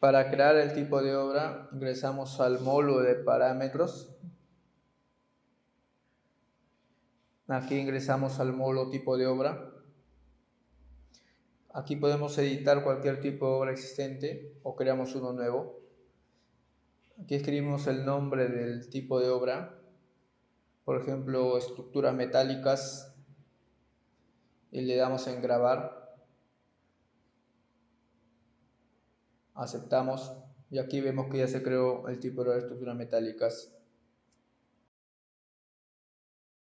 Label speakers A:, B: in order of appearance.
A: Para crear el tipo de obra ingresamos al módulo de parámetros. Aquí ingresamos al módulo tipo de obra. Aquí podemos editar cualquier tipo de obra existente o creamos uno nuevo. Aquí escribimos el nombre del tipo de obra. Por ejemplo, estructuras metálicas. Y le damos en grabar. Aceptamos. Y aquí vemos que ya se creó el tipo de estructuras metálicas